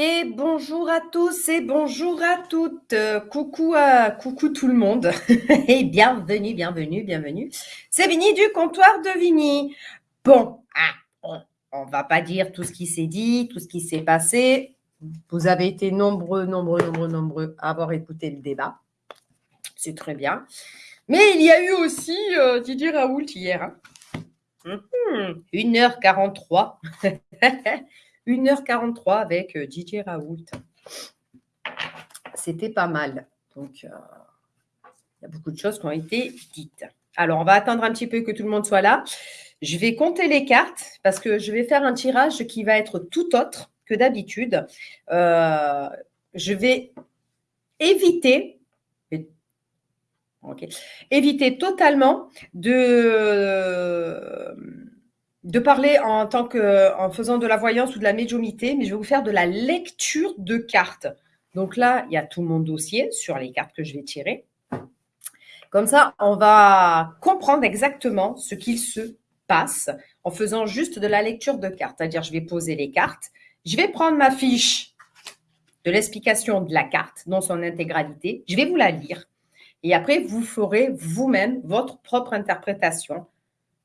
Et bonjour à tous et bonjour à toutes. coucou à coucou tout le monde et bienvenue, bienvenue, bienvenue. C'est Vini du comptoir de Vini. Bon, ah, on, ne va pas dire tout ce qui s'est dit, tout ce qui s'est passé. Vous avez été nombreux, nombreux, nombreux, nombreux à avoir écouté le débat. C'est très bien. Mais il y a eu aussi euh, Didier Raoult hier. 1h43. Hum, 1h43 avec euh, Didier Raoult. C'était pas mal. Donc, euh, il y a beaucoup de choses qui ont été dites. Alors, on va attendre un petit peu que tout le monde soit là. Je vais compter les cartes parce que je vais faire un tirage qui va être tout autre que d'habitude. Euh, je vais éviter éviter totalement de de parler en tant que faisant de la voyance ou de la médiumité, mais je vais vous faire de la lecture de cartes. Donc là, il y a tout mon dossier sur les cartes que je vais tirer. Comme ça, on va comprendre exactement ce qu'il se passe en faisant juste de la lecture de cartes. C'est-à-dire, je vais poser les cartes, je vais prendre ma fiche de l'explication de la carte dans son intégralité, je vais vous la lire. Et après, vous ferez vous-même votre propre interprétation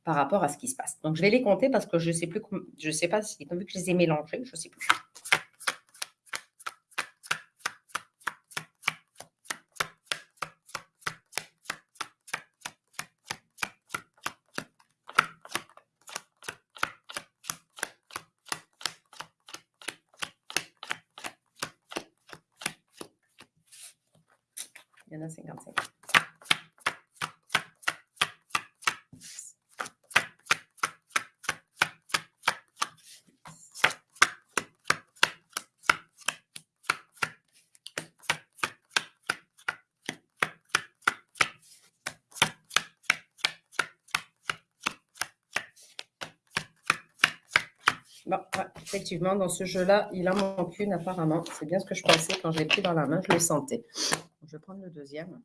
par rapport à ce qui se passe. Donc, je vais les compter parce que je ne sais plus, je sais pas si, vu que je les ai mélangés, je ne sais plus. Il y en a 55. Effectivement, dans ce jeu-là, il en manque une apparemment. C'est bien ce que je pensais quand je l'ai pris dans la main, je le sentais. Je vais prendre le deuxième.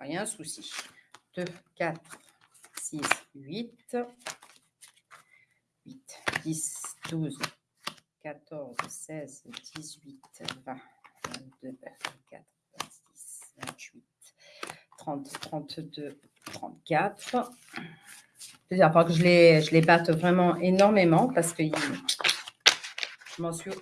Rien souci. 2, 4, 6, 8. 8, 10, 12, 14, 16, 18, 20, 22, 24, 26, 28, 30, 32, 34. C'est-à-dire que je les, je les batte vraiment énormément parce que je m'en suis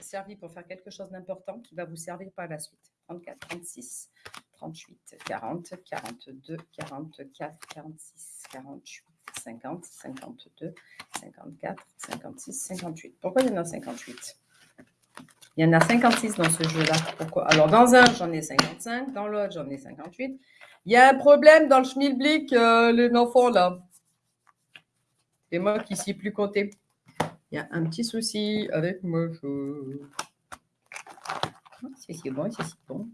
servi pour faire quelque chose d'important qui va vous servir par la suite. 34, 36, 38, 40, 42, 44, 46, 48, 50, 52, 54, 56, 58. Pourquoi il y en a 58 Il y en a 56 dans ce jeu-là. Pourquoi? Alors, dans un, j'en ai 55. Dans l'autre, j'en ai 58. Il y a un problème dans le schmilblick, euh, les enfants, là. C'est moi qui ne sais plus compter. Il y a un petit souci avec moi. Ah, c'est bon, c'est bon.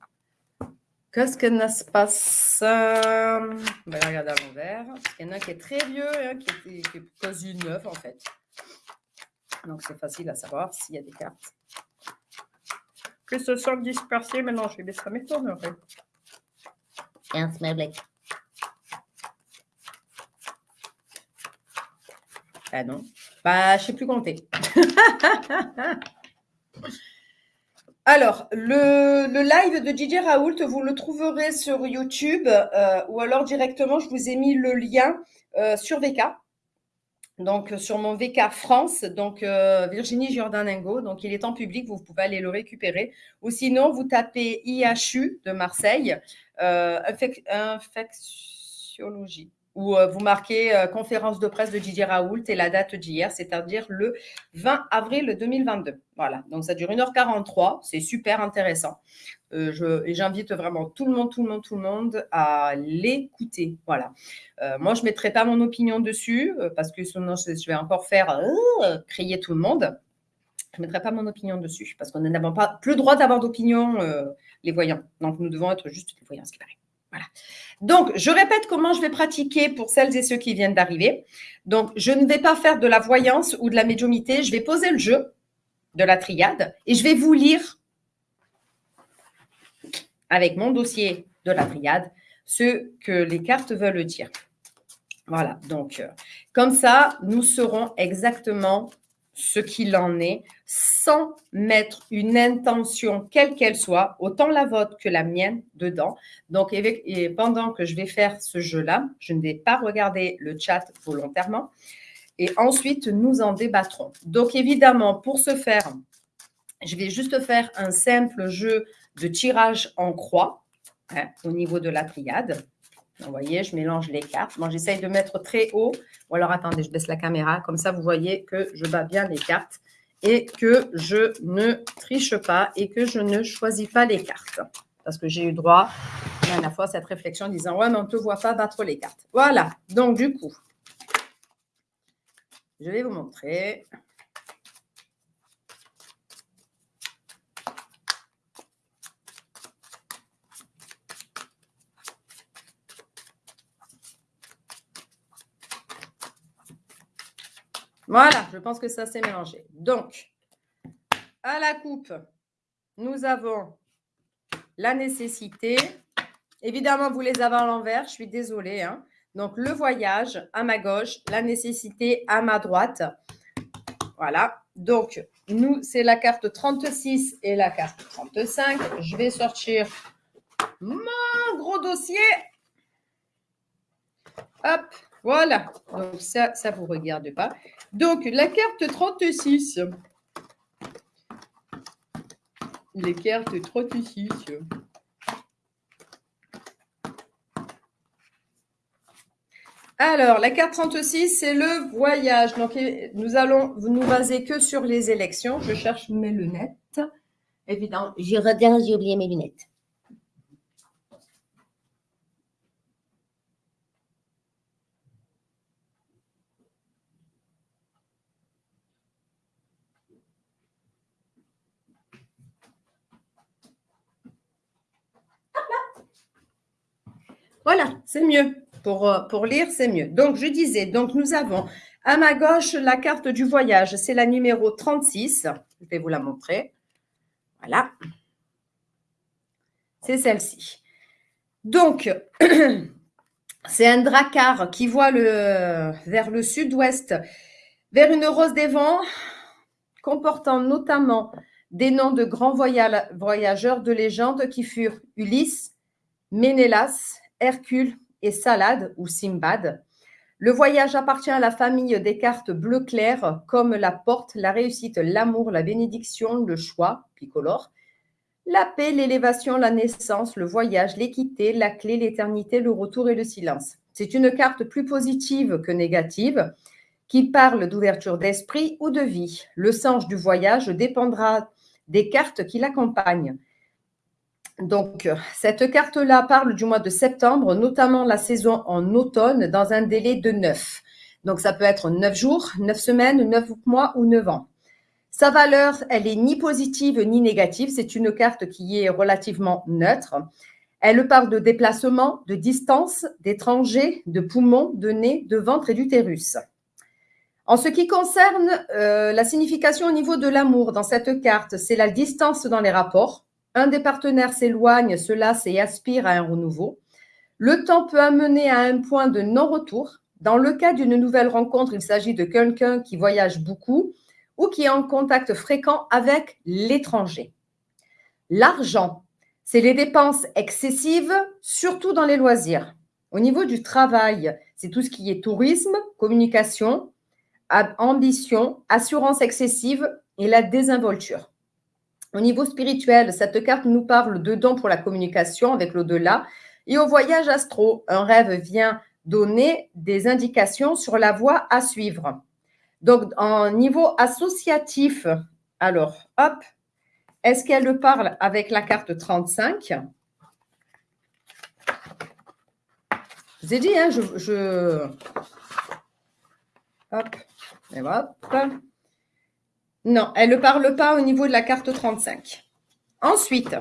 Qu'est-ce que se passe? On va regarder à l'envers. Il y en a un qui est très vieux et un qui est, quasi neuf, en fait. Donc, c'est facile à savoir s'il y a des cartes. Que ce soit dispersé, maintenant, je vais laisser m'étonnerait. Et un smellback. Ah non. Bah, je ne sais plus compter. Alors, le, live de Didier Raoult, vous le trouverez sur YouTube euh, ou alors directement, je vous ai mis le lien euh, sur VK. Donc, sur mon VK France, donc euh, Virginie Giordanengo. Donc, il est en public, vous pouvez aller le récupérer. Ou sinon, vous tapez IHU de Marseille, infectiologie où euh, vous marquez euh, conférence de presse de Didier Raoult et la date d'hier, c'est-à-dire le 20 avril 2022. Voilà, donc ça dure 1h43, c'est super intéressant. Euh, j'invite vraiment tout le monde, tout le monde, tout le monde à l'écouter. Voilà. moi, je ne mettrai pas mon opinion dessus parce que sinon, je vais encore faire crier tout le monde. Je ne mettrai pas mon opinion dessus parce qu'on n'a pas plus le droit d'avoir d'opinion, les voyants. Donc, nous devons être juste les voyants, ce qui paraît. Donc, je répète comment je vais pratiquer pour celles et ceux qui viennent d'arriver. Donc, je ne vais pas faire de la voyance ou de la médiumité. Je vais poser le jeu de la triade et je vais vous lire avec mon dossier de la triade ce que les cartes veulent dire. Voilà, donc euh, comme ça, nous saurons exactement ce qu'il en est sans mettre une intention, quelle qu'elle soit, autant la vôtre que la mienne, dedans. Donc, et pendant que je vais faire ce jeu-là, je ne vais pas regarder le chat volontairement. Et ensuite, nous en débattrons. Donc, évidemment, pour ce faire, je vais juste faire un simple jeu de tirage en croix hein, au niveau de la triade. Vous voyez, je mélange les cartes. Moi, j'essaye de mettre très haut. Ou alors, attendez, je baisse la caméra. Comme ça, vous voyez que je bats bien les cartes et que je ne triche pas et que je ne choisis pas les cartes. Parce que j'ai eu droit à la fois cette réflexion en disant « Ouais, mais on ne te voit pas battre les cartes. » Voilà. Donc, du coup, je vais vous montrer. Voilà, je pense que ça s'est mélangé. Donc, à la coupe, nous avons la nécessité. Évidemment, vous les avez à l'envers, je suis désolée. Hein. Donc, le voyage à ma gauche, la nécessité à ma droite. Voilà. Donc, nous, c'est la carte 36 et la carte 35. Je vais sortir mon gros dossier. Hop, voilà. Donc, ça, ça ne vous regarde pas. Donc, la carte 36. Les cartes 36. Alors, la carte 36, c'est le voyage. Donc, nous allons nous baser que sur les élections. Je cherche mes lunettes. Évidemment, j'ai oublié mes lunettes. Voilà, c'est euh, pour lire, c'est mieux. Donc, je disais, donc nous avons à ma gauche la carte du voyage. C'est la numéro 36. Je vais vous la montrer. Voilà. C'est celle-ci. Donc, c'est un dracar qui voit le, vers le sud-ouest, vers une rose des vents, comportant notamment des noms de grands voyageurs de légende qui furent Ulysse, Ménélas, Hercule et Salade ou Simbad. Le voyage appartient à la famille des cartes bleu clair comme la porte, la réussite, l'amour, la bénédiction, le choix, picolore, la paix, l'élévation, la naissance, le voyage, l'équité, la clé, l'éternité, le retour et le silence. C'est une carte plus positive que négative qui parle d'ouverture d'esprit ou de vie. Le sens du voyage dépendra des cartes qui l'accompagnent. Donc, cette carte-là parle du mois de septembre, notamment la saison en automne, dans un délai de neuf. Donc, ça peut être neuf jours, neuf semaines, neuf mois ou neuf ans. Sa valeur, elle est ni positive ni négative. C'est une carte qui est relativement neutre. Elle parle de déplacement, de distance, d'étrangers, de poumons, de nez, de ventre et d'utérus. En ce qui concerne euh, la signification au niveau de l'amour dans cette carte, c'est la distance dans les rapports, un des partenaires s'éloigne, se lasse et aspire à un renouveau. Le temps peut amener à un point de non-retour. Dans le cas d'une nouvelle rencontre, il s'agit de quelqu'un qui voyage beaucoup ou qui est en contact fréquent avec l'étranger. L'argent, c'est les dépenses excessives, surtout dans les loisirs. Au niveau du travail, c'est tout ce qui est tourisme, communication, ambition, assurance excessive et la désinvolture. Au niveau spirituel, cette carte nous parle de dons pour la communication avec l'au-delà et au voyage astro. Un rêve vient donner des indications sur la voie à suivre. Donc, en niveau associatif, alors, hop, est-ce qu'elle parle avec la carte 35 Je vous ai dit, hein, je, je... Hop, et hop. Non, elle ne parle pas au niveau de la carte 35. Ensuite,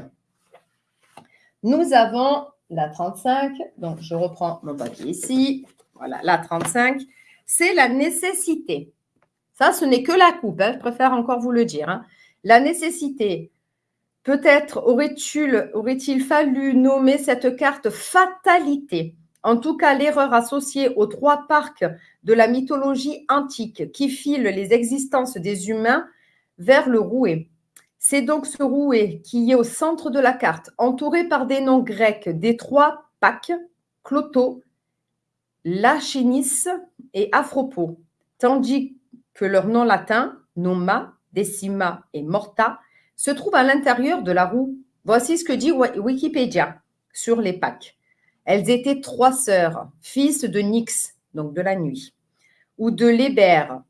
nous avons la 35. Donc, je reprends mon papier ici. Voilà, la 35. C'est la nécessité. Ça, ce n'est que la coupe. Hein, je préfère encore vous le dire. Hein. La nécessité. Peut-être aurait-il aurait fallu nommer cette carte fatalité. En tout cas, l'erreur associée aux trois parcs de la mythologie antique qui filent les existences des humains vers le rouet. C'est donc ce rouet qui est au centre de la carte, entouré par des noms grecs des trois Pâques, Cloto, Lachinis et Afropo, tandis que leur nom latin, Noma, Decima et Morta, se trouve à l'intérieur de la roue. Voici ce que dit Wikipédia sur les Pâques. Elles étaient trois sœurs, fils de Nyx, donc de la nuit, ou de l'Hébert,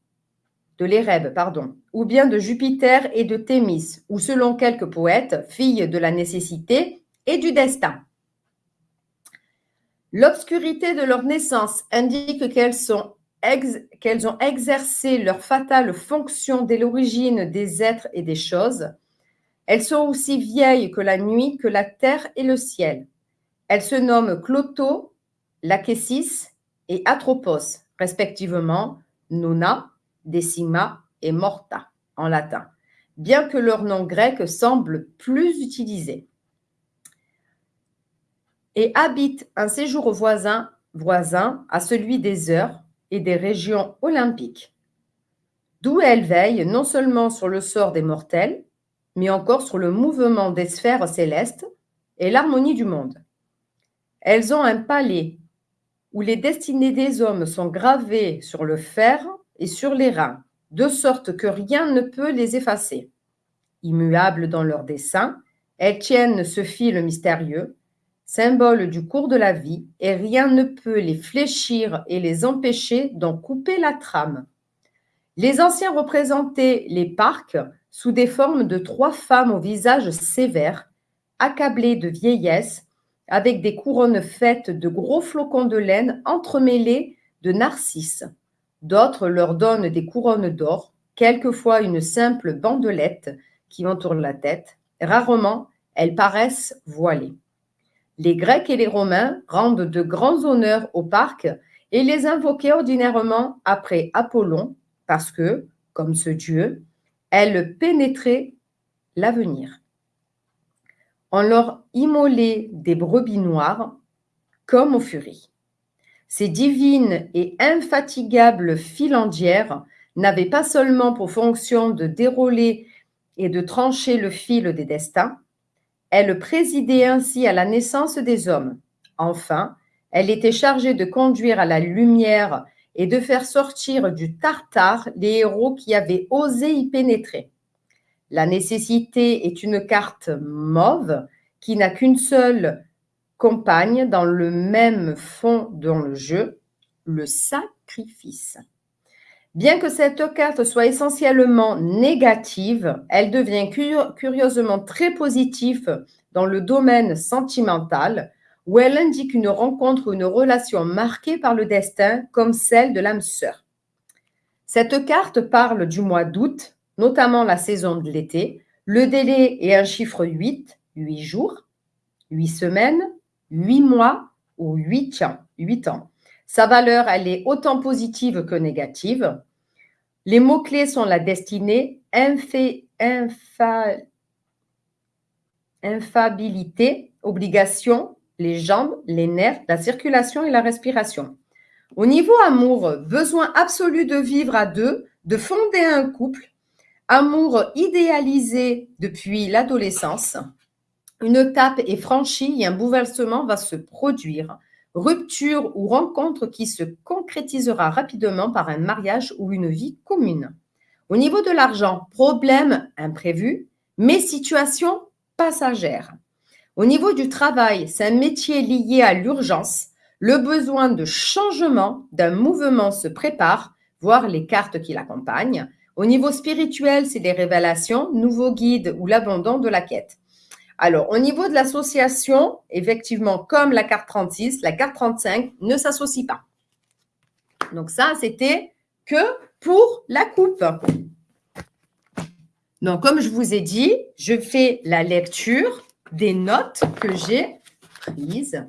de l'Érèbe, pardon, ou bien de Jupiter et de Thémis, ou selon quelques poètes, filles de la nécessité et du destin. L'obscurité de leur naissance indique qu'elles ont exercé leur fatale fonction dès l'origine des êtres et des choses. Elles sont aussi vieilles que la nuit, que la terre et le ciel. Elles se nomment Cloto, Lachesis et Atropos, respectivement Nona, Decima et Morta en latin, bien que leur nom grec semble plus utilisé. Et habitent un séjour voisin, voisin à celui des heures et des régions olympiques, d'où elles veillent non seulement sur le sort des mortels, mais encore sur le mouvement des sphères célestes et l'harmonie du monde. Elles ont un palais où les destinées des hommes sont gravées sur le fer et sur les reins, de sorte que rien ne peut les effacer. Immuables dans leur dessein, elles tiennent ce fil mystérieux, symbole du cours de la vie, et rien ne peut les fléchir et les empêcher d'en couper la trame. Les anciens représentaient les parcs sous des formes de trois femmes au visage sévère, accablées de vieillesse, avec des couronnes faites de gros flocons de laine entremêlés de narcisses. D'autres leur donnent des couronnes d'or, quelquefois une simple bandelette qui entoure la tête. Rarement, elles paraissent voilées. Les Grecs et les Romains rendent de grands honneurs au parc et les invoquaient ordinairement après Apollon, parce que, comme ce dieu, elles pénétraient l'avenir. On leur immolait des brebis noires comme aux furies. Ces divines et infatigables filandières n'avaient pas seulement pour fonction de dérouler et de trancher le fil des destins, elles présidaient ainsi à la naissance des hommes. Enfin, elle était chargée de conduire à la lumière et de faire sortir du Tartare les héros qui avaient osé y pénétrer. La nécessité est une carte mauve qui n'a qu'une seule compagne dans le même fond dans le jeu, le sacrifice. Bien que cette carte soit essentiellement négative, elle devient curieusement très positive dans le domaine sentimental, où elle indique une rencontre ou une relation marquée par le destin, comme celle de l'âme sœur. Cette carte parle du mois d'août, notamment la saison de l'été. Le délai est un chiffre 8, 8 jours, 8 semaines, 8 mois ou 8 ans. 8 ans. Sa valeur, elle est autant positive que négative. Les mots-clés sont la destinée, infabilité, obligation, les jambes, les nerfs, la circulation et la respiration. Au niveau amour, besoin absolu de vivre à deux, de fonder un couple, amour idéalisé depuis l'adolescence, une étape est franchie et un bouleversement va se produire. Rupture ou rencontre qui se concrétisera rapidement par un mariage ou une vie commune. Au niveau de l'argent, problème imprévu, mais situation passagère. Au niveau du travail, c'est un métier lié à l'urgence. Le besoin de changement, d'un mouvement se prépare, voire les cartes qui l'accompagnent. Au niveau spirituel, c'est des révélations, nouveaux guides ou l'abandon de la quête. Alors, au niveau de l'association, effectivement, comme la carte 36, la carte 35 ne s'associe pas. Donc ça, c'était que pour la coupe. Donc, comme je vous ai dit, je fais la lecture des notes que j'ai prises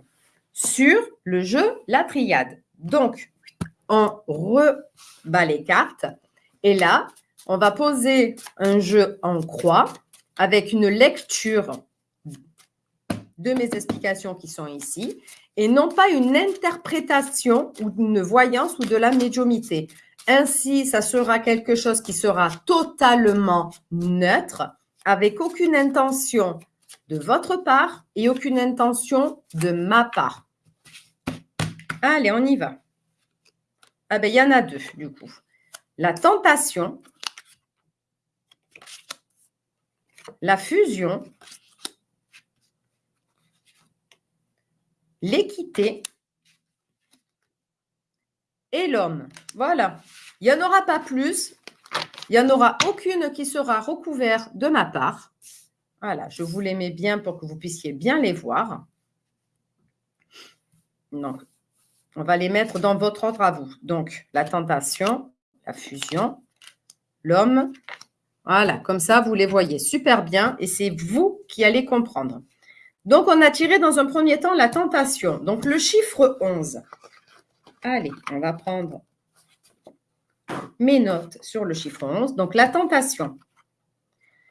sur le jeu La Triade. Donc, on rebat les cartes et là, on va poser un jeu en croix avec une lecture de mes explications qui sont ici et non pas une interprétation ou une voyance ou de la médiumité. Ainsi, ça sera quelque chose qui sera totalement neutre, avec aucune intention de votre part et aucune intention de ma part. Allez, on y va. Ah ben, il y en a deux, du coup. La tentation, la fusion, l'équité et l'homme. Voilà. Il n'y en aura pas plus. Il n'y en aura aucune qui sera recouverte de ma part. Voilà, je vous les mets bien pour que vous puissiez bien les voir. Donc, on va les mettre dans votre ordre à vous. Donc, la tentation, la fusion, l'homme. Voilà, comme ça, vous les voyez super bien et c'est vous qui allez comprendre. Donc, on a tiré dans un premier temps la tentation. Donc, le chiffre 11. Allez, on va prendre mes notes sur le chiffre 11. Donc, la tentation.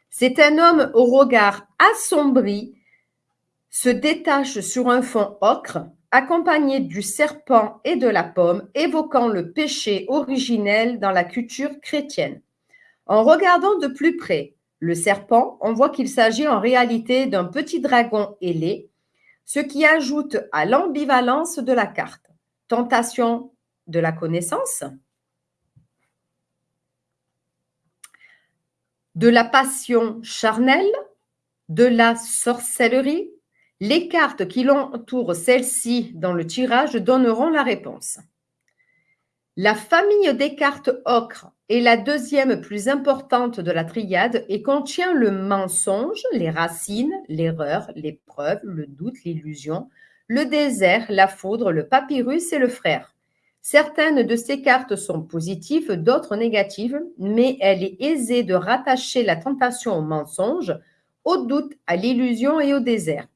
C'est un homme au regard assombri, se détache sur un fond ocre, accompagné du serpent et de la pomme, évoquant le péché originel dans la culture chrétienne. En regardant de plus près le serpent, on voit qu'il s'agit en réalité d'un petit dragon ailé, ce qui ajoute à l'ambivalence de la carte tentation de la connaissance, de la passion charnelle, de la sorcellerie. Les cartes qui l'entourent celle-ci dans le tirage donneront la réponse. La famille des cartes ocre est la deuxième plus importante de la triade et contient le mensonge, les racines, l'erreur, l'épreuve, le doute, l'illusion, le désert, la foudre, le papyrus et le frère. Certaines de ces cartes sont positives, d'autres négatives, mais elle est aisée de rattacher la tentation au mensonge, au doute, à l'illusion et au désert.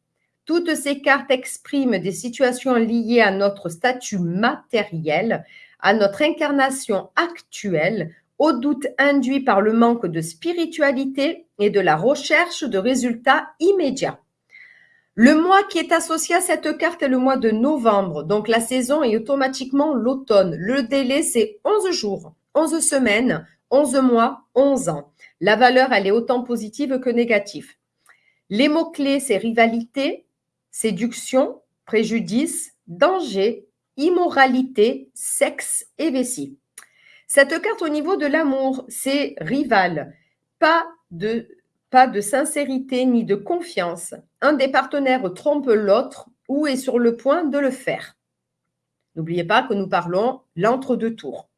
Toutes ces cartes expriment des situations liées à notre statut matériel, à notre incarnation actuelle, au doute induit par le manque de spiritualité et de la recherche de résultats immédiats. Le mois qui est associé à cette carte est le mois de novembre, donc la saison est automatiquement l'automne. Le délai, c'est 11 jours, 11 semaines, 11 mois, 11 ans. La valeur, elle est autant positive que négative. Les mots-clés, c'est rivalité, séduction, préjudice, danger, immoralité, sexe et vessie. Cette carte au niveau de l'amour, c'est rival, pas de pas de sincérité ni de confiance. Un des partenaires trompe l'autre ou est sur le point de le faire. N'oubliez pas que nous parlons l'entre-deux tours.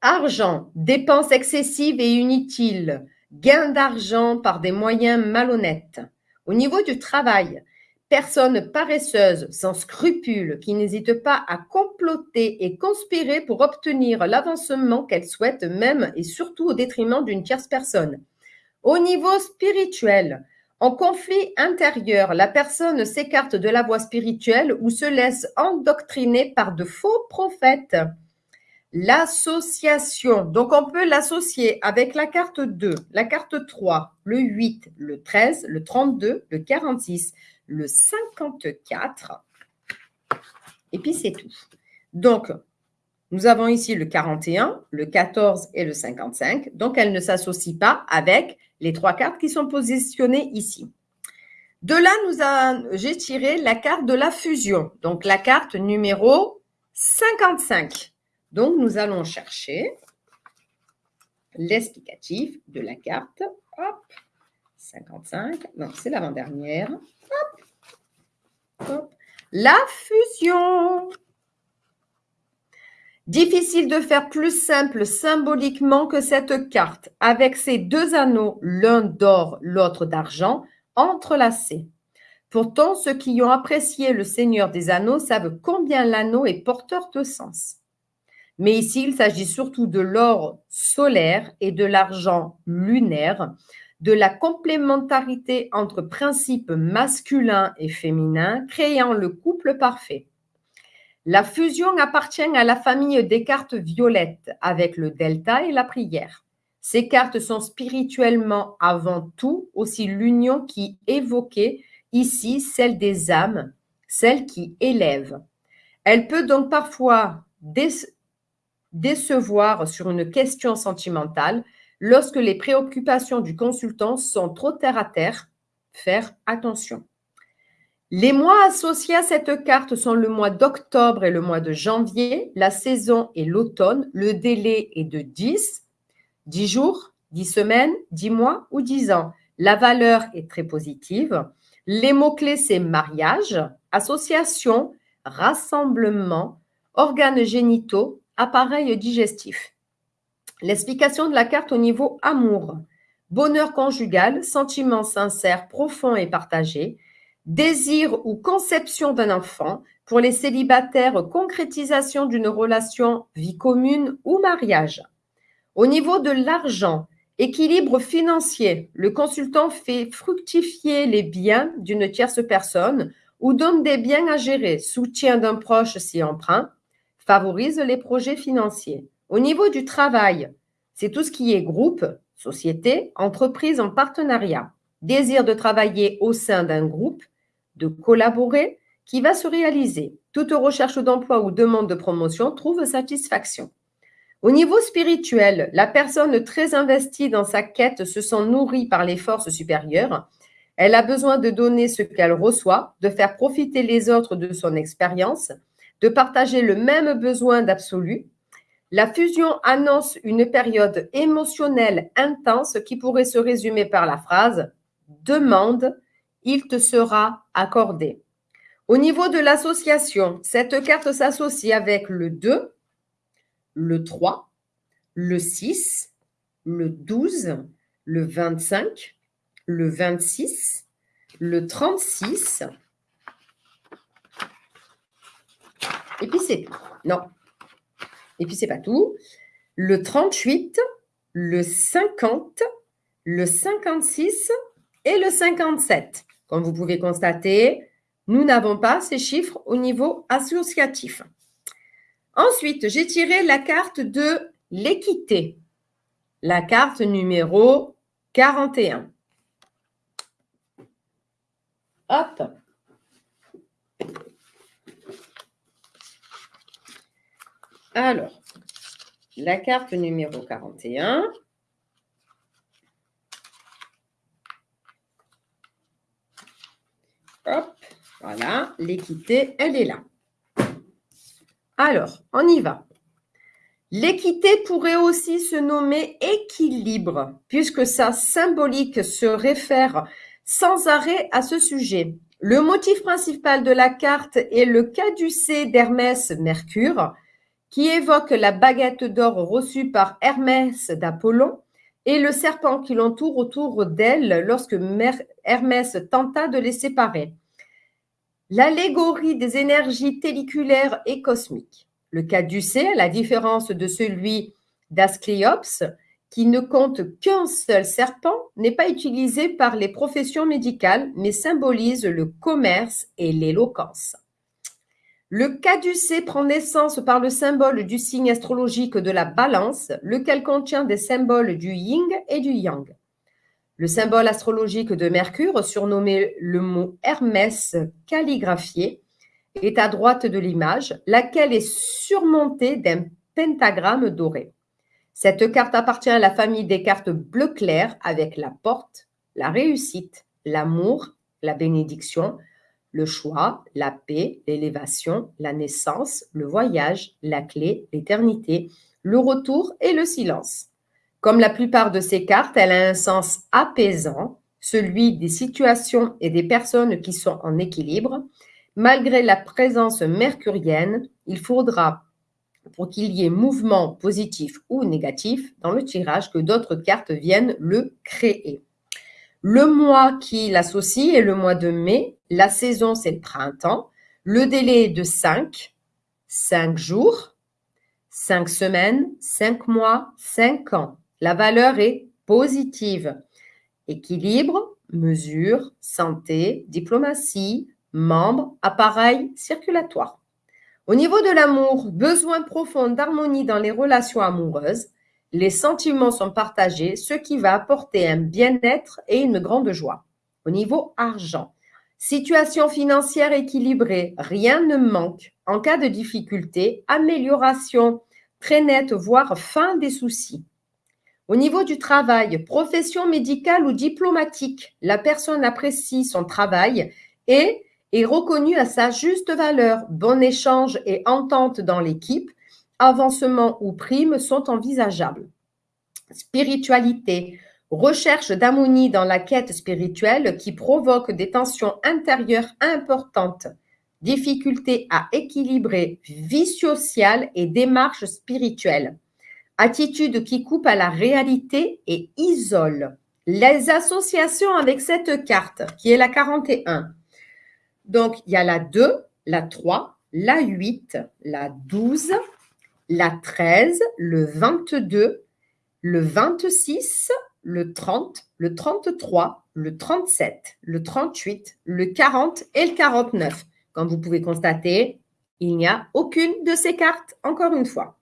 Argent, dépenses excessives et inutiles, gain d'argent par des moyens malhonnêtes. Au niveau du travail, personne paresseuse, sans scrupules, qui n'hésite pas à comploter et conspirer pour obtenir l'avancement qu'elle souhaite, même et surtout au détriment d'une tierce personne. Au niveau spirituel, en conflit intérieur, la personne s'écarte de la voie spirituelle ou se laisse endoctriner par de faux prophètes. L'association, donc on peut l'associer avec la carte 2, la carte 3, le 8, le 13, le 32, le 46, le 54, et puis c'est tout. Donc, nous avons ici le 41, le 14 et le 55, donc elle ne s'associe pas avec les trois cartes qui sont positionnées ici. De là, j'ai tiré la carte de la fusion, donc la carte numéro 55. Donc, nous allons chercher l'explicatif de la carte. Hop, 55. Non, c'est l'avant-dernière. Hop, hop. La fusion. Difficile de faire plus simple symboliquement que cette carte, avec ces deux anneaux, l'un d'or, l'autre d'argent, entrelacés. Pourtant, ceux qui ont apprécié le Seigneur des Anneaux savent combien l'anneau est porteur de sens. Mais ici, il s'agit surtout de l'or solaire et de l'argent lunaire, de la complémentarité entre principes masculins et féminins, créant le couple parfait. La fusion appartient à la famille des cartes violettes avec le delta et la prière. Ces cartes sont spirituellement avant tout aussi l'union qui évoquait ici celle des âmes, celle qui élève. Elle peut donc parfois décevoir sur une question sentimentale lorsque les préoccupations du consultant sont trop terre à terre. Faire attention. Les mois associés à cette carte sont le mois d'octobre et le mois de janvier. La saison est l'automne. Le délai est de 10, 10 jours, 10 semaines, 10 mois ou 10 ans. La valeur est très positive. Les mots-clés, c'est mariage, association, rassemblement, organes génitaux, appareils digestifs. L'explication de la carte au niveau amour. Bonheur conjugal, sentiment sincère, profond et partagé désir ou conception d'un enfant, pour les célibataires, concrétisation d'une relation, vie commune ou mariage. Au niveau de l'argent, équilibre financier, le consultant fait fructifier les biens d'une tierce personne ou donne des biens à gérer, soutien d'un proche si emprunt, favorise les projets financiers. Au niveau du travail, c'est tout ce qui est groupe, société, entreprise en partenariat, désir de travailler au sein d'un groupe, de collaborer qui va se réaliser. Toute recherche d'emploi ou demande de promotion trouve satisfaction. Au niveau spirituel, la personne très investie dans sa quête se sent nourrie par les forces supérieures. Elle a besoin de donner ce qu'elle reçoit, de faire profiter les autres de son expérience, de partager le même besoin d'absolu. La fusion annonce une période émotionnelle intense qui pourrait se résumer par la phrase demande il te sera accordé. Au niveau de l'association, cette carte s'associe avec le 2, le 3, le 6, le 12, le 25, le 26, le 36. Et puis c'est Non. Et puis c'est pas tout. Le 38, le 50, le 56 et le 57. Comme vous pouvez constater, nous n'avons pas ces chiffres au niveau associatif. Ensuite, j'ai tiré la carte de l'équité, la carte numéro 41. Hop. Alors, la carte numéro 41. Hop, voilà, l'équité, elle est là. Alors, on y va. L'équité pourrait aussi se nommer équilibre, puisque sa symbolique se réfère sans arrêt à ce sujet. Le motif principal de la carte est le caducée d'Hermès Mercure, qui évoque la baguette d'or reçue par Hermès d'Apollon et le serpent qui l'entoure autour d'elle lorsque Hermès tenta de les séparer. L'allégorie des énergies telliculaires et cosmiques. Le caducée, à la différence de celui d'Ascléops, qui ne compte qu'un seul serpent, n'est pas utilisé par les professions médicales, mais symbolise le commerce et l'éloquence. Le caducée prend naissance par le symbole du signe astrologique de la balance, lequel contient des symboles du yin et du yang. Le symbole astrologique de Mercure, surnommé le mot Hermès calligraphié, est à droite de l'image, laquelle est surmontée d'un pentagramme doré. Cette carte appartient à la famille des cartes bleu clair avec la porte, la réussite, l'amour, la bénédiction, le choix, la paix, l'élévation, la naissance, le voyage, la clé, l'éternité, le retour et le silence. Comme la plupart de ces cartes, elle a un sens apaisant, celui des situations et des personnes qui sont en équilibre. Malgré la présence mercurienne, il faudra, pour qu'il y ait mouvement positif ou négatif dans le tirage, que d'autres cartes viennent le créer. Le mois qui l'associe est le mois de mai. La saison, c'est le printemps. Le délai est de 5, 5 jours, 5 semaines, 5 mois, 5 ans. La valeur est positive. Équilibre, mesure, santé, diplomatie, membre, appareil circulatoire. Au niveau de l'amour, besoin profond d'harmonie dans les relations amoureuses, les sentiments sont partagés, ce qui va apporter un bien-être et une grande joie. Au niveau argent, situation financière équilibrée, rien ne manque. En cas de difficulté, amélioration très nette, voire fin des soucis. Au niveau du travail, profession médicale ou diplomatique, la personne apprécie son travail et est reconnue à sa juste valeur. Bon échange et entente dans l'équipe, avancement ou primes sont envisageables. Spiritualité, recherche d'harmonie dans la quête spirituelle qui provoque des tensions intérieures importantes, difficulté à équilibrer vie sociale et démarche spirituelle, attitude qui coupe à la réalité et isole. Les associations avec cette carte, qui est la 41. Donc, il y a la 2, la 3, la 8, la 12, la 13, le 22, le 26, le 30, le 33, le 37, le 38, le 40 et le 49. Comme vous pouvez constater, il n'y a aucune de ces cartes, encore une fois.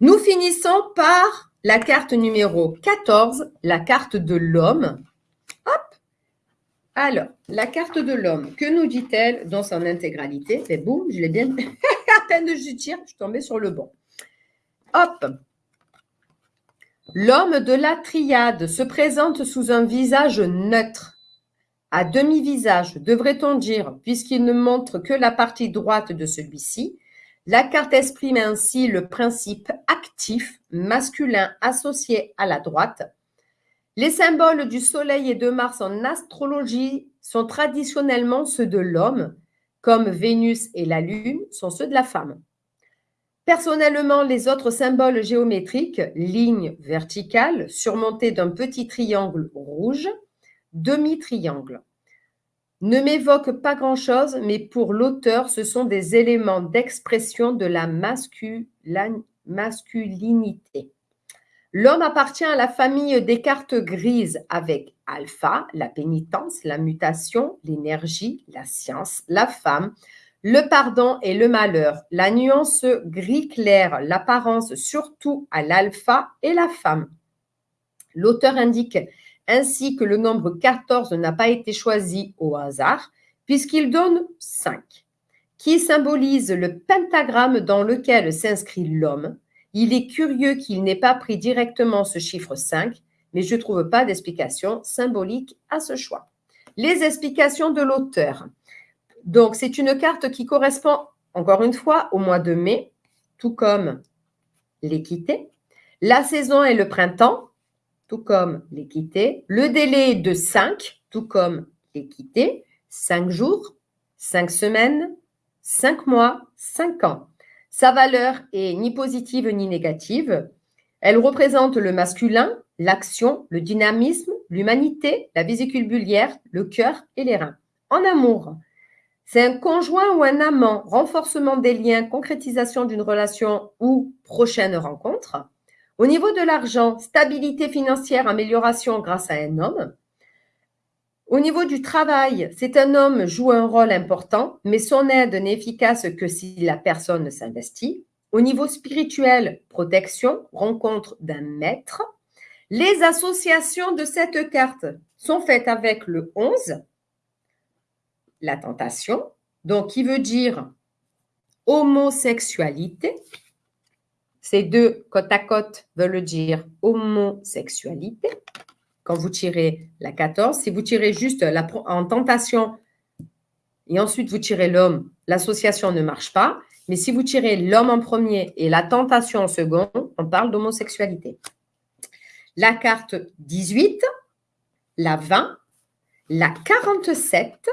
Nous finissons par la carte numéro 14, la carte de l'homme. Hop Alors, la carte de l'homme, que nous dit-elle dans son intégralité? Et boum, je l'ai bien... à peine de je tire, je suis tombée sur le bon. Hop L'homme de la triade se présente sous un visage neutre, à demi-visage, devrait-on dire, puisqu'il ne montre que la partie droite de celui-ci. La carte exprime ainsi le principe actif masculin associé à la droite. Les symboles du Soleil et de Mars en astrologie sont traditionnellement ceux de l'homme, comme Vénus et la Lune sont ceux de la femme. Personnellement, les autres symboles géométriques, lignes verticales surmontées d'un petit triangle rouge, demi-triangle, ne m'évoquent pas grand-chose, mais pour l'auteur, ce sont des éléments d'expression de la masculinité. L'homme appartient à la famille des cartes grises avec alpha, la pénitence, la mutation, l'énergie, la science, la femme, le pardon et le malheur, la nuance gris clair, l'apparence surtout à l'alpha et la femme. L'auteur indique ainsi que le nombre 14 n'a pas été choisi au hasard, puisqu'il donne 5, qui symbolise le pentagramme dans lequel s'inscrit l'homme. Il est curieux qu'il n'ait pas pris directement ce chiffre 5, mais je ne trouve pas d'explication symbolique à ce choix. Les explications de l'auteur. Donc, c'est une carte qui correspond, encore une fois, au mois de mai, tout comme l'équité. La saison est le printemps, tout comme l'équité. Le délai est de 5, tout comme l'équité. 5 jours, 5 semaines, 5 mois, 5 ans. Sa valeur est ni positive ni négative. Elle représente le masculin, l'action, le dynamisme, l'humanité, la vésicule biliaire, le cœur et les reins. En amour, c'est un conjoint ou un amant, renforcement des liens, concrétisation d'une relation ou prochaine rencontre. Au niveau de l'argent, stabilité financière, amélioration grâce à un homme. Au niveau du travail, c'est un homme joue un rôle important, mais son aide n'est efficace que si la personne s'investit. Au niveau spirituel, protection, rencontre d'un maître. Les associations de cette carte sont faites avec le 11, la tentation, donc qui veut dire homosexualité. Ces deux côte à côte veulent dire homosexualité. Quand vous tirez la 14, si vous tirez juste la, en tentation et ensuite vous tirez l'homme, l'association ne marche pas. Mais si vous tirez l'homme en premier et la tentation en second, on parle d'homosexualité. La carte 18, la 20, la 47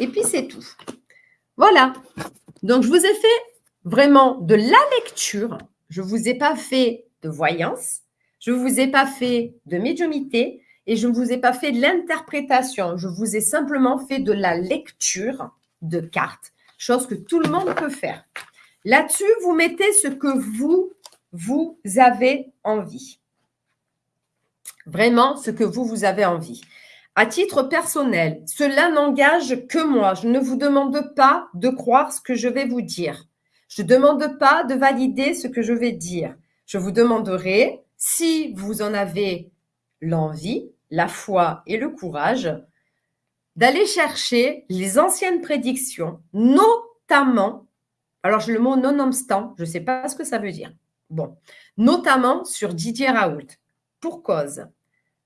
et puis, c'est tout. Voilà. Donc, je vous ai fait vraiment de la lecture. Je ne vous ai pas fait de voyance. Je ne vous ai pas fait de médiumité. Et je ne vous ai pas fait de l'interprétation. Je vous ai simplement fait de la lecture de cartes, chose que tout le monde peut faire. Là-dessus, vous mettez ce que vous, vous avez envie. Vraiment, ce que vous, vous avez envie. À titre personnel, cela n'engage que moi. Je ne vous demande pas de croire ce que je vais vous dire. Je ne demande pas de valider ce que je vais dire. Je vous demanderai, si vous en avez l'envie, la foi et le courage, d'aller chercher les anciennes prédictions, notamment, alors le mot nonobstant, je ne sais pas ce que ça veut dire. Bon, notamment sur Didier Raoult. Pour cause,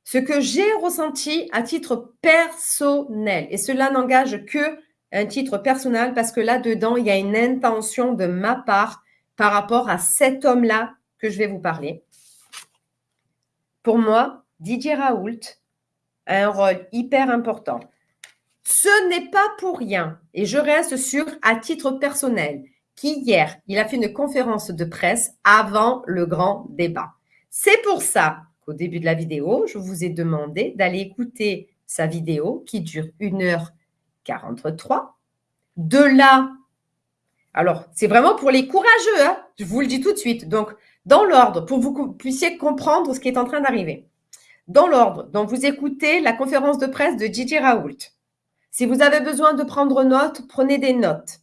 ce que j'ai ressenti à titre personnel, et cela n'engage que un titre personnel parce que là-dedans, il y a une intention de ma part par rapport à cet homme-là que je vais vous parler. Pour moi, Didier Raoult a un rôle hyper important. Ce n'est pas pour rien, et je reste sur à titre personnel, qu'hier, il a fait une conférence de presse avant le grand débat. C'est pour ça au début de la vidéo, je vous ai demandé d'aller écouter sa vidéo qui dure 1h43. De là, alors c'est vraiment pour les courageux, hein, je vous le dis tout de suite. Donc, dans l'ordre, pour que vous puissiez comprendre ce qui est en train d'arriver. Dans l'ordre, donc vous écoutez la conférence de presse de Gigi Raoult. Si vous avez besoin de prendre note, prenez des notes.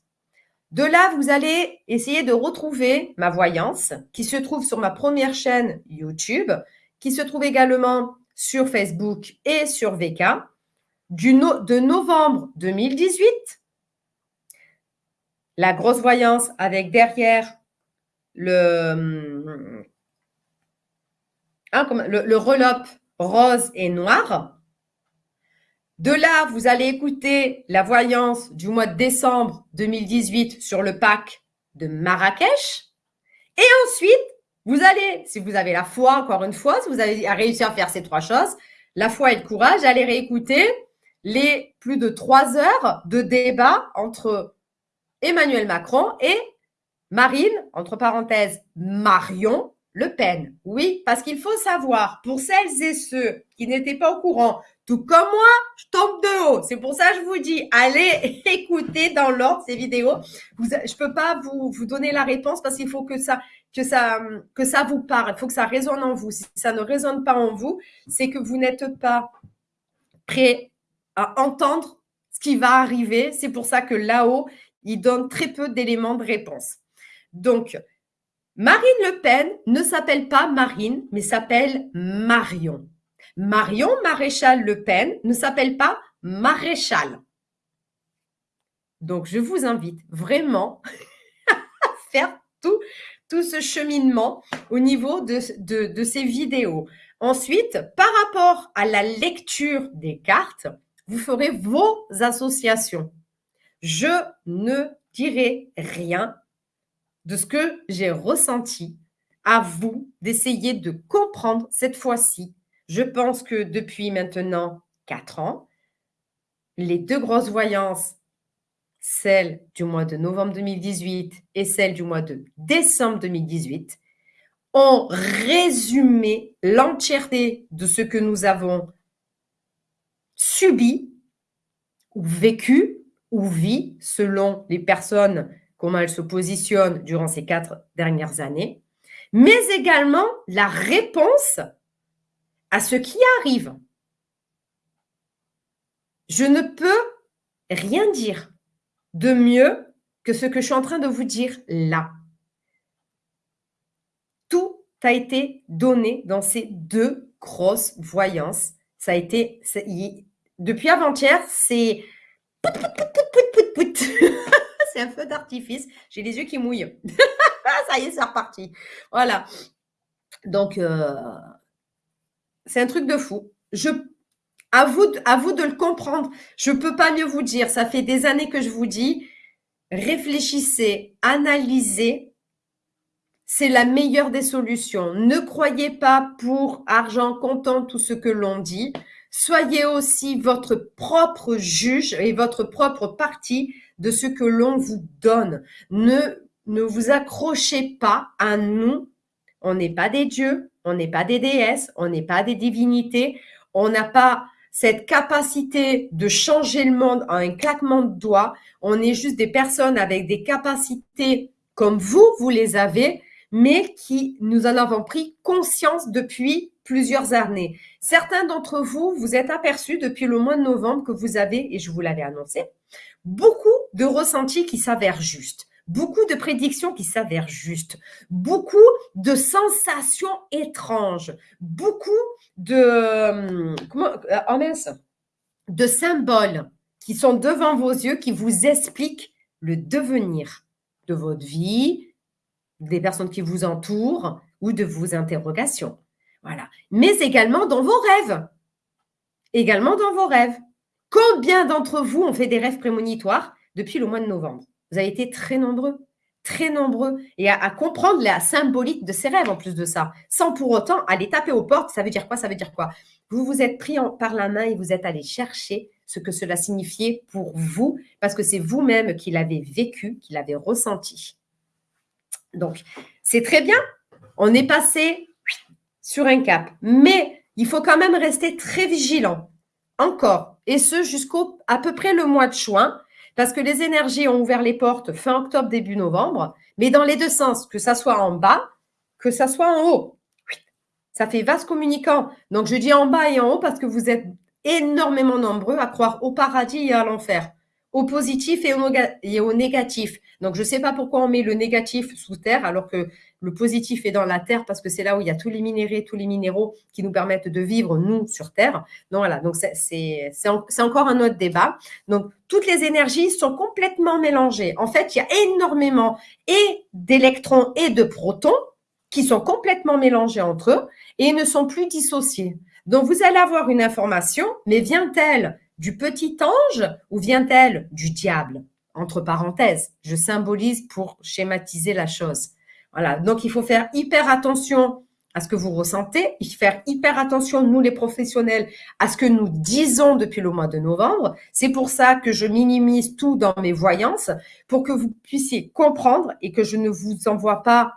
De là, vous allez essayer de retrouver ma voyance qui se trouve sur ma première chaîne YouTube qui se trouve également sur Facebook et sur VK, du de novembre 2018. La grosse voyance avec derrière le, hein, le, le relope rose et noir. De là, vous allez écouter la voyance du mois de décembre 2018 sur le pack de Marrakech. Et ensuite, vous allez, si vous avez la foi, encore une fois, si vous avez réussi à faire ces trois choses, la foi et le courage, allez réécouter les plus de trois heures de débat entre Emmanuel Macron et Marine, entre parenthèses, Marion Le Pen. Oui, parce qu'il faut savoir, pour celles et ceux qui n'étaient pas au courant, tout comme moi, je tombe de haut. C'est pour ça que je vous dis, allez écouter dans l'ordre ces vidéos. je ne peux pas vous, vous donner la réponse parce qu'il faut que ça, que ça, que ça vous parle. Il faut que ça résonne en vous. Si ça ne résonne pas en vous, c'est que vous n'êtes pas prêt à entendre ce qui va arriver. C'est pour ça que là-haut, il donne très peu d'éléments de réponse. Donc, Marine Le Pen ne s'appelle pas Marine, mais s'appelle Marion. Marion Maréchal Le Pen ne s'appelle pas Maréchal. Donc, je vous invite vraiment à faire tout tout ce cheminement au niveau de, ces vidéos. Ensuite, par rapport à la lecture des cartes, vous ferez vos associations. Je ne dirai rien de ce que j'ai ressenti. À vous d'essayer de comprendre cette fois-ci. Je pense que depuis maintenant quatre ans, les deux grosses voyances celle du mois de novembre 2018 et celle du mois de décembre 2018, ont résumé l'entièreté de ce que nous avons subi ou vécu ou vit selon les personnes, comment elles se positionnent durant ces quatre dernières années, mais également la réponse à ce qui arrive. Je ne peux rien dire de mieux que ce que je suis en train de vous dire là. Tout a été donné dans ces deux grosses voyances. Ça a été, depuis avant-hier, c'est c'est un feu d'artifice. J'ai les yeux qui mouillent. Ça y est, c'est reparti. Voilà. Donc, euh, c'est un truc de fou. Je à vous, à vous de le comprendre. Je ne peux pas mieux vous dire. Ça fait des années que je vous dis, réfléchissez, analysez. C'est la meilleure des solutions. Ne croyez pas pour argent comptant tout ce que l'on dit. Soyez aussi votre propre juge et votre propre partie de ce que l'on vous donne. Ne, ne vous accrochez pas à nous. On n'est pas des dieux, on n'est pas des déesses, on n'est pas des divinités. On n'a pas cette capacité de changer le monde en un claquement de doigts. On est juste des personnes avec des capacités comme vous, vous les avez, mais qui nous en avons pris conscience depuis plusieurs années. Certains d'entre vous, vous êtes aperçus depuis le mois de novembre que vous avez, et je vous l'avais annoncé, beaucoup de ressentis qui s'avèrent justes beaucoup de prédictions qui s'avèrent justes, beaucoup de sensations étranges, beaucoup de, euh, euh, oh de symboles qui sont devant vos yeux, qui vous expliquent le devenir de votre vie, des personnes qui vous entourent ou de vos interrogations. Voilà. Mais également dans vos rêves. Également dans vos rêves. Combien d'entre vous ont fait des rêves prémonitoires depuis le mois de novembre? Vous avez été très nombreux, très nombreux, et à, comprendre la symbolique de ces rêves en plus de ça, sans pour autant aller taper aux portes. Ça veut dire quoi Ça veut dire quoi? Vous vous êtes pris par la main et vous êtes allé chercher ce que cela signifiait pour vous, parce que c'est vous-même qui l'avez vécu, qui l'avez ressenti. Donc, c'est très bien. On est passé sur un cap. Mais il faut quand même rester très vigilant. Encore. Et ce, jusqu'au peu près le mois de juin. Parce que les énergies ont ouvert les portes fin octobre, début novembre. Mais dans les deux sens, que ça soit en bas, que ça soit en haut. Ça fait vaste communicant. Donc, je dis en bas et en haut parce que vous êtes énormément nombreux à croire au paradis et à l'enfer, au positif et au, négatif. Donc, je ne sais pas pourquoi on met le négatif sous terre alors que le positif est dans la terre parce que c'est là où il y a tous les minéraux, tous les minéraux qui nous permettent de vivre, nous, sur terre. Donc, voilà. Donc, c'est encore un autre débat. Donc, toutes les énergies sont complètement mélangées. En fait, il y a énormément et d'électrons et de protons qui sont complètement mélangés entre eux et ne sont plus dissociés. Donc, vous allez avoir une information, mais vient-elle du petit ange ou vient-elle du diable? Entre parenthèses, je symbolise pour schématiser la chose. Voilà, donc il faut faire hyper attention à ce que vous ressentez, il faire hyper attention, nous les professionnels, à ce que nous disons depuis le mois de novembre. C'est pour ça que je minimise tout dans mes voyances, pour que vous puissiez comprendre et que je ne vous envoie pas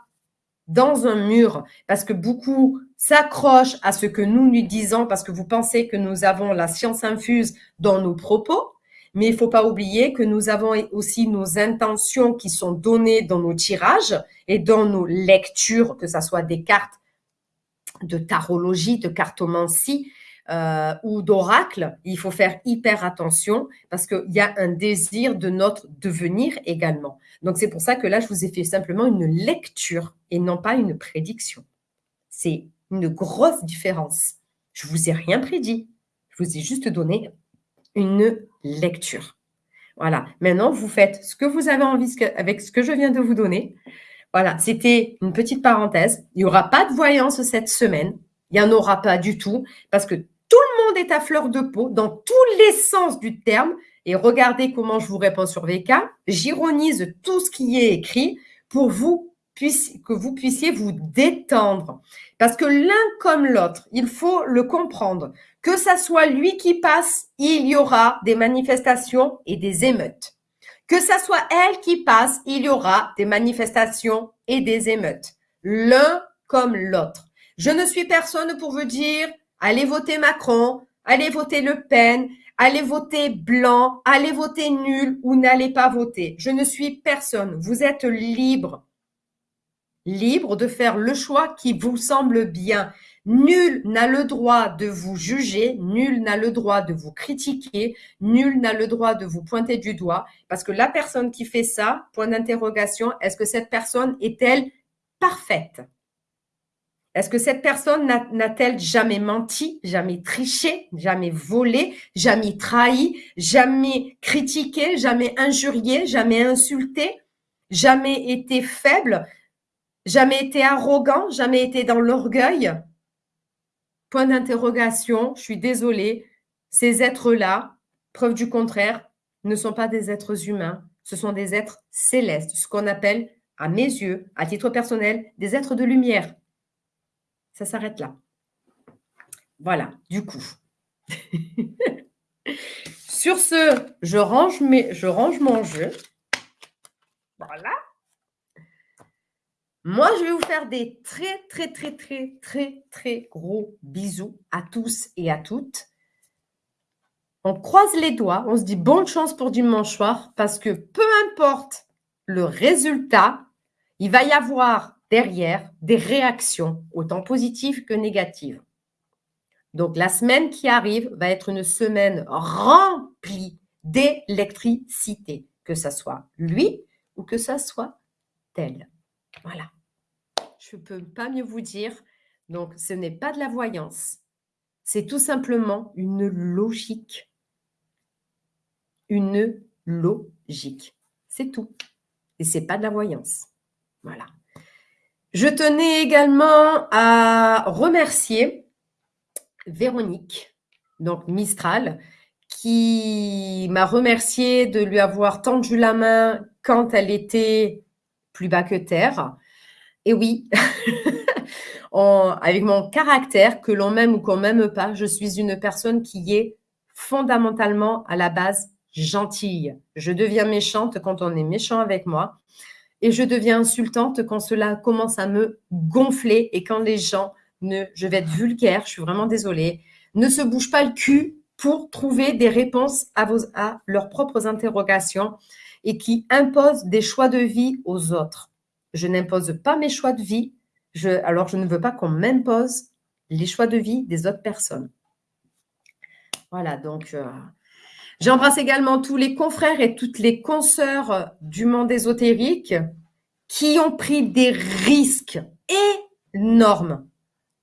dans un mur, parce que beaucoup s'accrochent à ce que nous nous disons, parce que vous pensez que nous avons la science infuse dans nos propos, mais il ne faut pas oublier que nous avons aussi nos intentions qui sont données dans nos tirages et dans nos lectures, que ce soit des cartes de tarologie, de cartomancie euh, ou d'oracle. Il faut faire hyper attention parce qu'il y a un désir de notre devenir également. Donc, c'est pour ça que là, je vous ai fait simplement une lecture et non pas une prédiction. C'est une grosse différence. Je vous ai rien prédit. Je vous ai juste donné une lecture. Voilà. Maintenant, vous faites ce que vous avez envie avec ce que je viens de vous donner. Voilà. C'était une petite parenthèse. Il n'y aura pas de voyance cette semaine. Il n'y en aura pas du tout parce que tout le monde est à fleur de peau dans tous les sens du terme. Et regardez comment je vous réponds sur VK. J'ironise tout ce qui est écrit pour vous que vous puissiez vous détendre. Parce que l'un comme l'autre, il faut le comprendre. Que ça soit lui qui passe, il y aura des manifestations et des émeutes. Que ça soit elle qui passe, il y aura des manifestations et des émeutes. L'un comme l'autre. Je ne suis personne pour vous dire, allez voter Macron, allez voter Le Pen, allez voter blanc, allez voter nul ou n'allez pas voter. Je ne suis personne. Vous êtes libre libre de faire le choix qui vous semble bien. Nul n'a le droit de vous juger, nul n'a le droit de vous critiquer, nul n'a le droit de vous pointer du doigt, parce que la personne qui fait ça, point d'interrogation, est-ce que cette personne est-elle parfaite? Est-ce que cette personne n'a-t-elle jamais menti, jamais triché, jamais volé, jamais trahi, jamais critiqué, jamais injurié, jamais insulté, jamais été faible, Jamais été arrogant, jamais été dans l'orgueil. Point d'interrogation, je suis désolée. Ces êtres-là, preuve du contraire, ne sont pas des êtres humains, ce sont des êtres célestes, ce qu'on appelle, à mes yeux, à titre personnel, des êtres de lumière. Ça s'arrête là. Voilà, du coup. Sur ce, je range, mes, je range mon jeu. Voilà. Moi, je vais vous faire des très, très, très, très, très, très gros bisous à tous et à toutes. On croise les doigts, on se dit bonne chance pour dimanche soir parce que peu importe le résultat, il va y avoir derrière des réactions, autant positives que négatives. Donc, la semaine qui arrive va être une semaine remplie d'électricité, que ce soit lui ou que ce soit elle. Voilà. Je ne peux pas mieux vous dire. Donc, ce n'est pas de la voyance. C'est tout simplement une logique. Une logique. C'est tout. Et ce n'est pas de la voyance. Voilà. Je tenais également à remercier Véronique, donc Mistral, qui m'a remercié de lui avoir tendu la main quand elle était plus bas que terre. Et oui, avec mon caractère, que l'on m'aime ou qu'on m'aime pas, je suis une personne qui est fondamentalement à la base gentille. Je deviens méchante quand on est méchant avec moi et je deviens insultante quand cela commence à me gonfler et quand les gens ne, je vais être vulgaire, je suis vraiment désolée, ne se bougent pas le cul pour trouver des réponses à, leurs propres interrogations et qui imposent des choix de vie aux autres. Je n'impose pas mes choix de vie, je, alors je ne veux pas qu'on m'impose les choix de vie des autres personnes. Voilà, donc euh, j'embrasse également tous les confrères et toutes les consoeurs du monde ésotérique qui ont pris des risques énormes,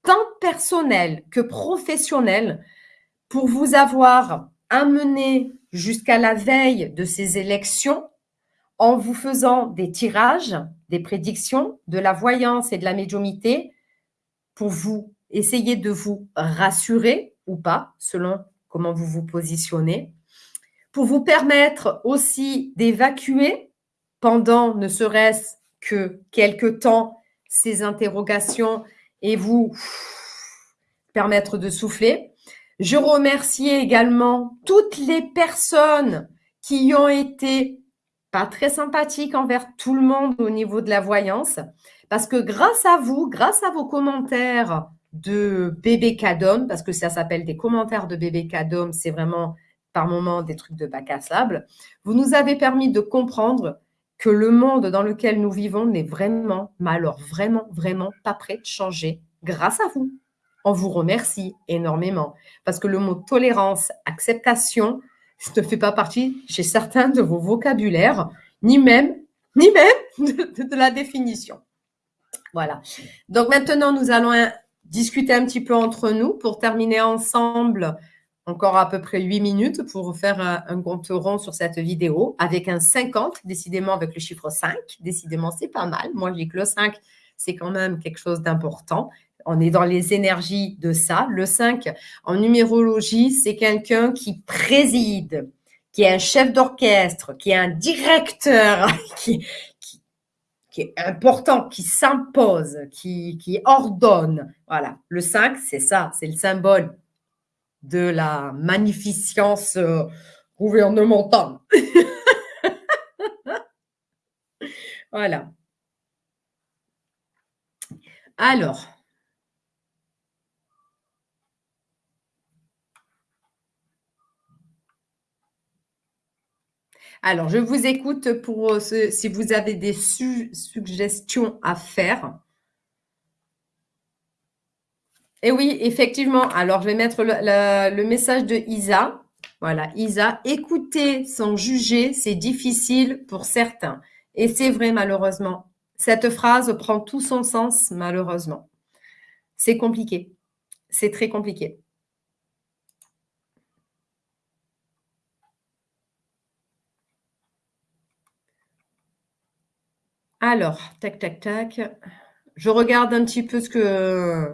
tant personnels que professionnels, pour vous avoir amené jusqu'à la veille de ces élections en vous faisant des tirages, des prédictions, de la voyance et de la médiumité pour vous essayer de vous rassurer ou pas, selon comment vous vous positionnez, pour vous permettre aussi d'évacuer pendant ne serait-ce que quelques temps ces interrogations et vous permettre de souffler. Je remercie également toutes les personnes qui ont été pas très sympathiques envers tout le monde au niveau de la voyance, parce que grâce à vous, grâce à vos commentaires de bébé Cadom, parce que ça s'appelle des commentaires de bébé Cadom, c'est vraiment par moments des trucs de bac à sable, vous nous avez permis de comprendre que le monde dans lequel nous vivons n'est vraiment, mais alors vraiment, vraiment pas prêt de changer grâce à vous. On vous remercie énormément parce que le mot tolérance, acceptation ne fait pas partie chez certains de vos vocabulaires, ni même, ni même de, la définition. Voilà. Donc maintenant, nous allons discuter un petit peu entre nous pour terminer ensemble encore à peu près 8 minutes pour faire un, un compte rond sur cette vidéo avec un 50, décidément avec le chiffre 5. Décidément, c'est pas mal. Moi, je dis que le 5, c'est quand même quelque chose d'important on est dans les énergies de ça. Le 5, en numérologie, c'est quelqu'un qui préside, qui est un chef d'orchestre, qui est un directeur, qui, est important, qui s'impose, qui, ordonne. Voilà, le 5, c'est ça, c'est le symbole de la magnificence euh, gouvernementale. voilà. Alors, Alors, je vous écoute pour euh, si vous avez des suggestions à faire. Et oui, effectivement. Alors, je vais mettre le, message de Isa. Voilà, Isa, écouter sans juger, c'est difficile pour certains. Et c'est vrai, malheureusement. Cette phrase prend tout son sens, malheureusement. C'est compliqué. C'est très compliqué. Alors, tac, tac, tac. Je regarde un petit peu ce que...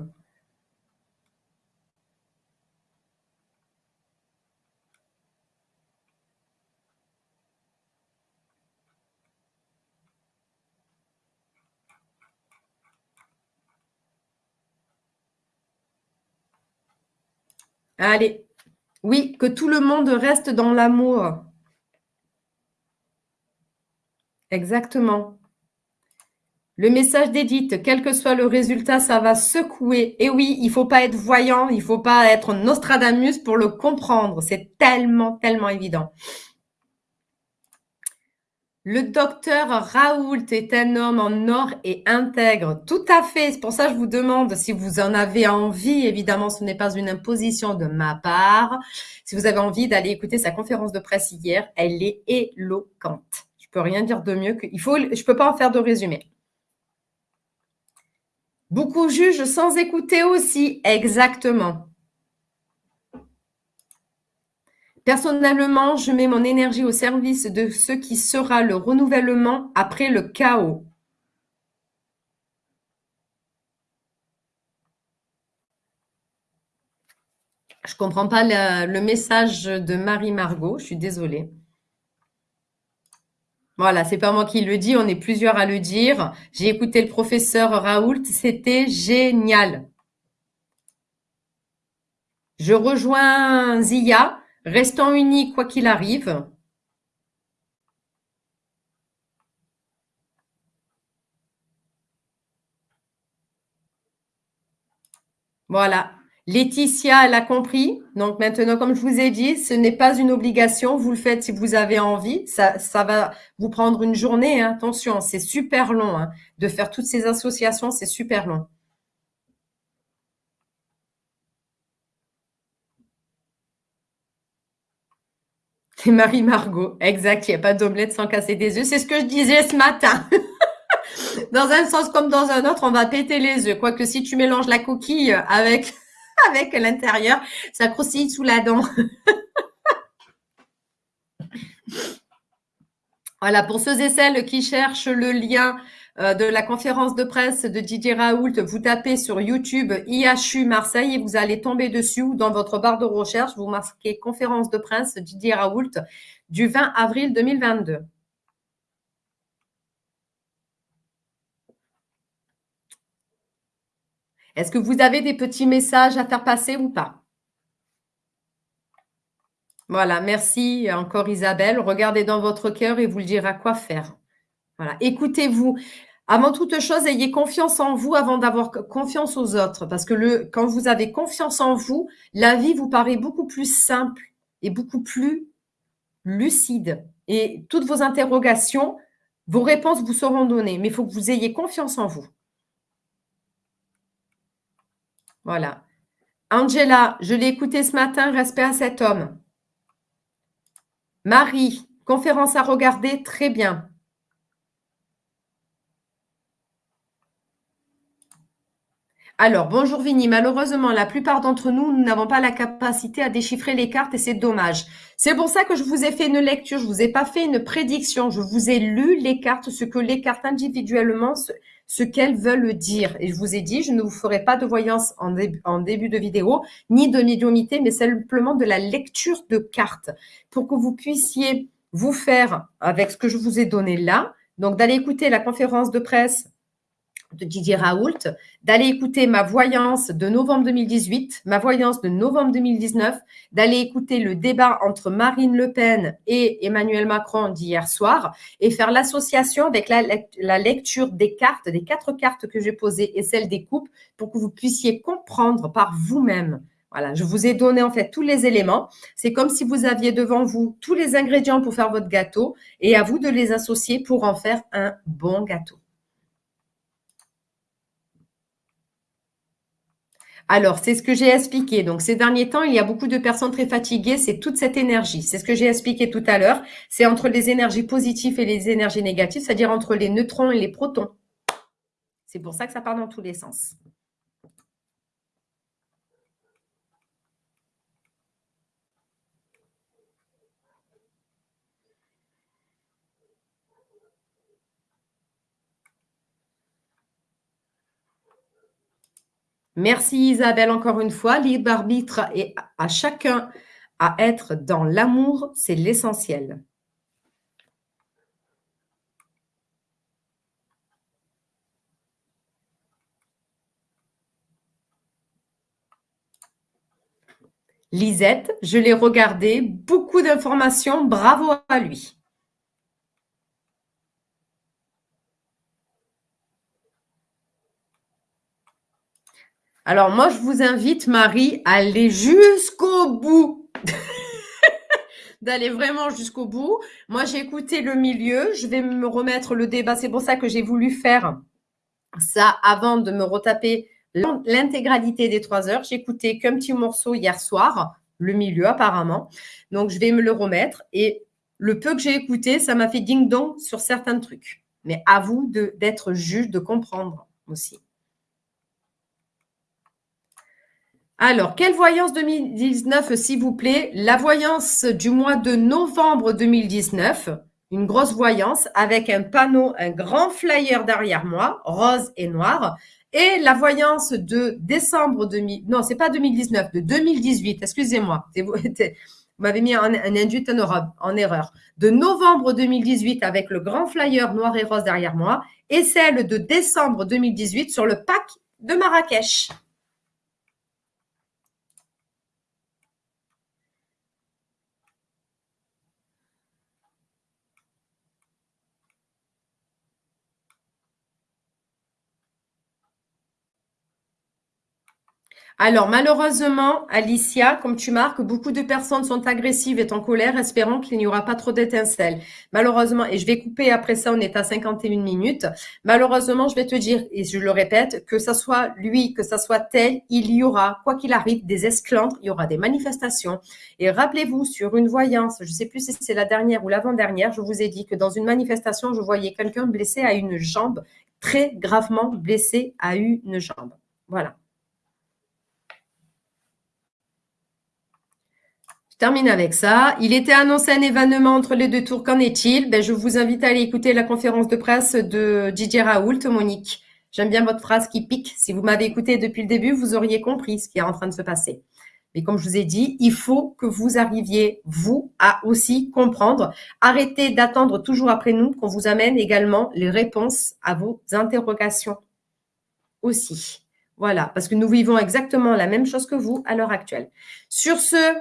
Allez. Oui, que tout le monde reste dans l'amour. Exactement. Le message d'Edith, quel que soit le résultat, ça va secouer. Et oui, il faut pas être voyant, il faut pas être Nostradamus pour le comprendre. C'est tellement, tellement évident. Le docteur Raoult est un homme en or et intègre. Tout à fait. C'est pour ça que je vous demande si vous en avez envie. Évidemment, ce n'est pas une imposition de ma part. Si vous avez envie d'aller écouter sa conférence de presse hier, elle est éloquente. Je peux rien dire de mieux que. Il faut. Peux pas en faire de résumé. Beaucoup jugent sans écouter aussi. Exactement. Personnellement, je mets mon énergie au service de ce qui sera le renouvellement après le chaos. Je ne comprends pas le message de Marie Margot, je suis désolée. Voilà, c'est pas moi qui le dis, on est plusieurs à le dire. J'ai écouté le professeur Raoult, c'était génial. Je rejoins Zia. Restons unis quoi qu'il arrive. Voilà. Laetitia, elle a compris. Donc maintenant, comme je vous ai dit, ce n'est pas une obligation. Vous le faites si vous avez envie. Ça, ça va vous prendre une journée. Hein. Attention, c'est super long. Hein. De faire toutes ces associations, c'est super long. C'est Marie Margot. Exact, il n'y a pas d'omelette sans casser des œufs. C'est ce que je disais ce matin. dans un sens comme dans un autre, on va péter les œufs. Quoique si tu mélanges la coquille avec, avec l'intérieur, ça croustille sous la dent. voilà, pour ceux et celles qui cherchent le lien euh, de la conférence de presse de Didier Raoult, vous tapez sur YouTube IHU Marseille et vous allez tomber dessus dans votre barre de recherche, vous marquez conférence de presse Didier Raoult du 20 avril 2022. Est-ce que vous avez des petits messages à faire passer ou pas? Voilà, merci encore Isabelle. Regardez dans votre cœur et vous le dira quoi faire. Voilà, écoutez-vous. Avant toute chose, ayez confiance en vous avant d'avoir confiance aux autres. Parce que quand vous avez confiance en vous, la vie vous paraît beaucoup plus simple et beaucoup plus lucide. Et toutes vos interrogations, vos réponses vous seront données. Mais il faut que vous ayez confiance en vous. Voilà. Angela, je l'ai écouté ce matin, respect à cet homme. Marie, conférence à regarder, très bien. Alors, bonjour Vini. Malheureusement, la plupart d'entre nous, nous n'avons pas la capacité à déchiffrer les cartes et c'est dommage. C'est pour ça que je vous ai fait une lecture. Je vous ai pas fait une prédiction. Je vous ai lu les cartes, ce que les cartes individuellement, ce, qu'elles veulent dire. Et je vous ai dit, je ne vous ferai pas de voyance en, en début de vidéo, ni de médiumité, mais simplement de la lecture de cartes pour que vous puissiez vous faire avec ce que je vous ai donné là. Donc, d'aller écouter la conférence de presse de Didier Raoult, d'aller écouter ma voyance de novembre 2018, ma voyance de novembre 2019, d'aller écouter le débat entre Marine Le Pen et Emmanuel Macron d'hier soir et faire l'association avec la, lecture des cartes, des quatre cartes que j'ai posées et celle des coupes pour que vous puissiez comprendre par vous-même. Voilà, je vous ai donné en fait tous les éléments. C'est comme si vous aviez devant vous tous les ingrédients pour faire votre gâteau et à vous de les associer pour en faire un bon gâteau. Alors, c'est ce que j'ai expliqué. Donc, ces derniers temps, il y a beaucoup de personnes très fatiguées. C'est toute cette énergie. C'est ce que j'ai expliqué tout à l'heure. C'est entre les énergies positives et les énergies négatives, c'est-à-dire entre les neutrons et les protons. C'est pour ça que ça part dans tous les sens. Merci Isabelle encore une fois. Libre arbitre et à chacun à être dans l'amour, c'est l'essentiel. Lisette, je l'ai regardé, beaucoup d'informations, bravo à lui. Alors moi, je vous invite, Marie, à aller jusqu'au bout. d'aller vraiment jusqu'au bout. Moi, j'ai écouté le milieu. Je vais me remettre le débat. C'est pour ça que j'ai voulu faire ça avant de me retaper l'intégralité des trois heures. J'ai écouté qu'un petit morceau hier soir, le milieu apparemment. Donc, je vais me le remettre. Et le peu que j'ai écouté, ça m'a fait ding-dong sur certains trucs. Mais à vous d'être juge, de comprendre aussi. Alors, quelle voyance 2019, s'il vous plaît? La voyance du mois de novembre 2019, une grosse voyance avec un panneau, un grand flyer derrière moi, rose et noir. Et la voyance de décembre 2000, non, c'est pas 2019, de 2018, excusez-moi, vous m'avez mis un, induit en, erreur, de novembre 2018 avec le grand flyer noir et rose derrière moi, et celle de décembre 2018 sur le pack de Marrakech. Alors, malheureusement, Alicia, comme tu marques, beaucoup de personnes sont agressives et en colère, espérant qu'il n'y aura pas trop d'étincelles. Malheureusement, et je vais couper après ça, on est à 51 minutes. Malheureusement, je vais te dire, et je le répète, que ça soit lui, que ça soit tel, il y aura, quoi qu'il arrive, des esclandres, il y aura des manifestations. Et rappelez-vous, sur une voyance, je ne sais plus si c'est la dernière ou l'avant-dernière, je vous ai dit que dans une manifestation, je voyais quelqu'un blessé à une jambe, très gravement blessé à une jambe. Voilà. Termine avec ça. Il était annoncé un événement entre les deux tours. Qu'en est-il? Ben, Je vous invite à aller écouter la conférence de presse de Didier Raoult, Monique. J'aime bien votre phrase qui pique. Si vous m'avez écouté depuis le début, vous auriez compris ce qui est en train de se passer. Mais comme je vous ai dit, il faut que vous arriviez, vous, à aussi comprendre. Arrêtez d'attendre toujours après nous qu'on vous amène également les réponses à vos interrogations aussi. Voilà, parce que nous vivons exactement la même chose que vous à l'heure actuelle. Sur ce,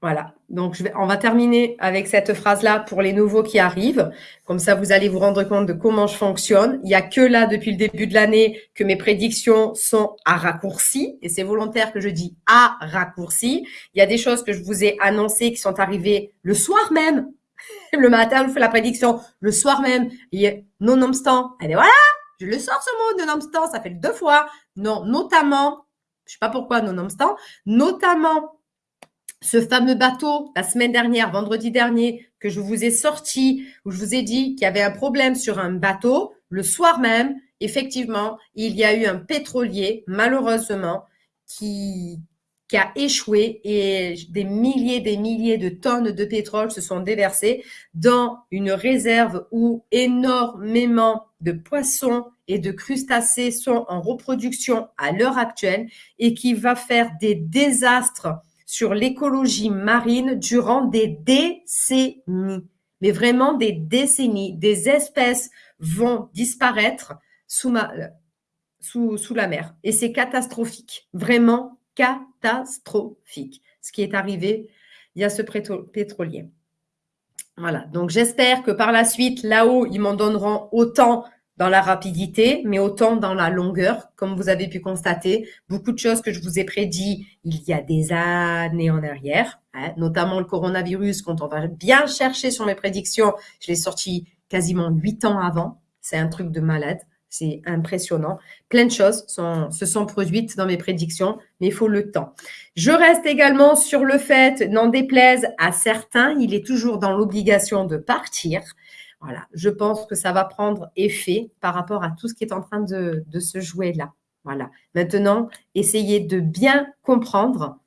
Voilà, donc je vais, on va terminer avec cette phrase-là pour les nouveaux qui arrivent. Comme ça, vous allez vous rendre compte de comment je fonctionne. Il n'y a que là, depuis le début de l'année, que mes prédictions sont à raccourci. Et c'est volontaire que je dis à raccourci. Il y a des choses que je vous ai annoncées qui sont arrivées le soir même. Le matin, je fais la prédiction. Le soir même, nonobstant. Et voilà, je le sors ce mot, nonobstant. Ça fait deux fois. Non, notamment, je sais pas pourquoi nonobstant, notamment ce fameux bateau, la semaine dernière, vendredi dernier, que je vous ai sorti, où je vous ai dit qu'il y avait un problème sur un bateau, le soir même, effectivement, il y a eu un pétrolier, malheureusement, qui, a échoué et des milliers, des milliers de tonnes de pétrole se sont déversées dans une réserve où énormément de poissons et de crustacés sont en reproduction à l'heure actuelle et qui va faire des désastres sur l'écologie marine durant des décennies, mais vraiment des décennies. Des espèces vont disparaître sous, sous, sous la mer. Et c'est catastrophique, vraiment catastrophique, ce qui est arrivé il y a ce pétrolier. Voilà, donc j'espère que par la suite, là-haut, ils m'en donneront autant dans la rapidité, mais autant dans la longueur, comme vous avez pu constater. Beaucoup de choses que je vous ai prédit il y a des années en arrière, hein, notamment le coronavirus, quand on va bien chercher sur mes prédictions, je l'ai sorti quasiment huit ans avant. C'est un truc de malade. C'est impressionnant. Plein de choses sont, se sont produites dans mes prédictions, mais il faut le temps. Je reste également sur le fait, n'en déplaise à certains, il est toujours dans l'obligation de partir. Voilà, je pense que ça va prendre effet par rapport à tout ce qui est en train de, se jouer là. Voilà. Maintenant, essayez de bien comprendre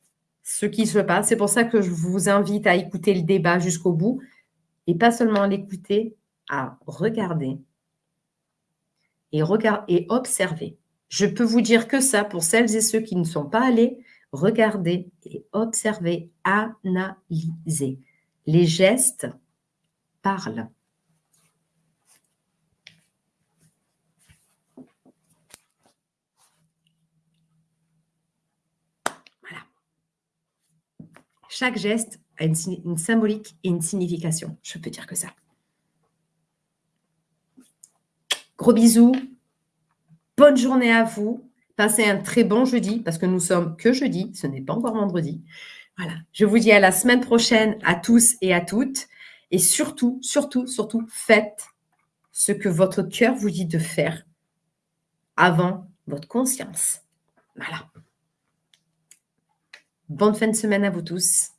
ce qui se passe. C'est pour ça que je vous invite à écouter le débat jusqu'au bout et pas seulement à l'écouter, à regarder et, et observer. Je peux vous dire que ça, pour celles et ceux qui ne sont pas allés, regardez et observez, analysez. Les gestes parlent. Chaque geste a une, symbolique et une signification. Je peux dire que ça. Gros bisous. Bonne journée à vous. Passez un très bon jeudi parce que nous sommes que jeudi. Ce n'est pas encore vendredi. Voilà. Je vous dis à la semaine prochaine à tous et à toutes. Et surtout, surtout, surtout, faites ce que votre cœur vous dit de faire avant votre conscience. Voilà. Bonne fin de semaine à vous tous.